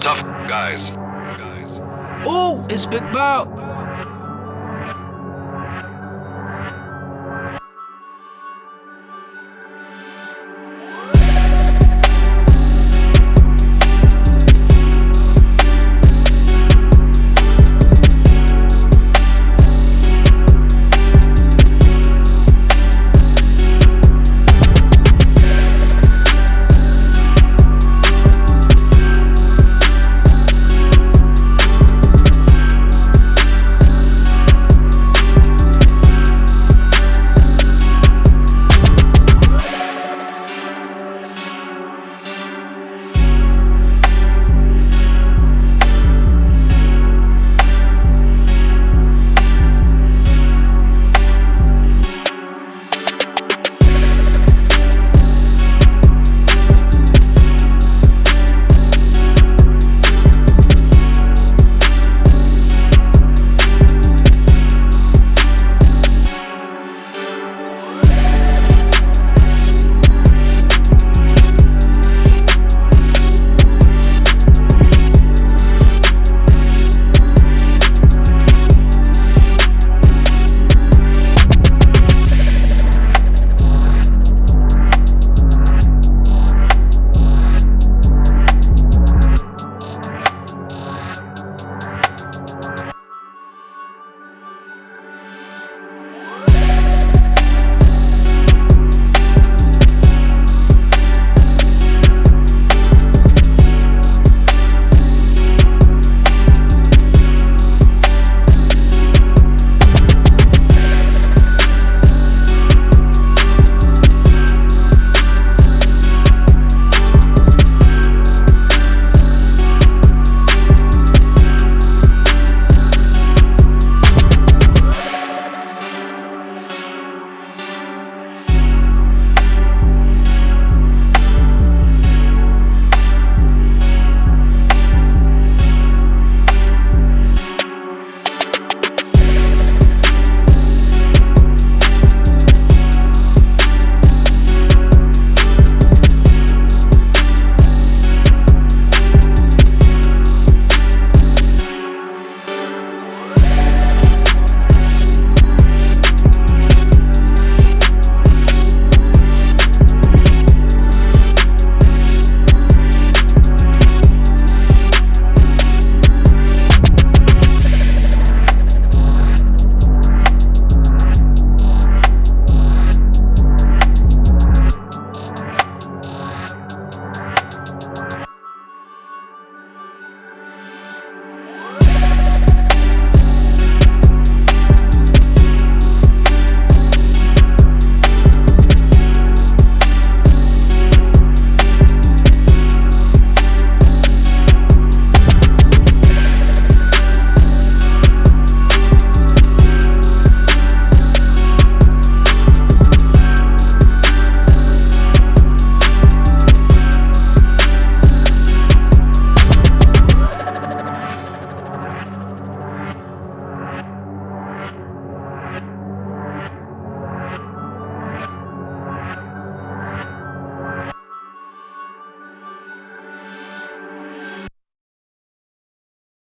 tough guys. Guys. Ooh, it's Big Bow.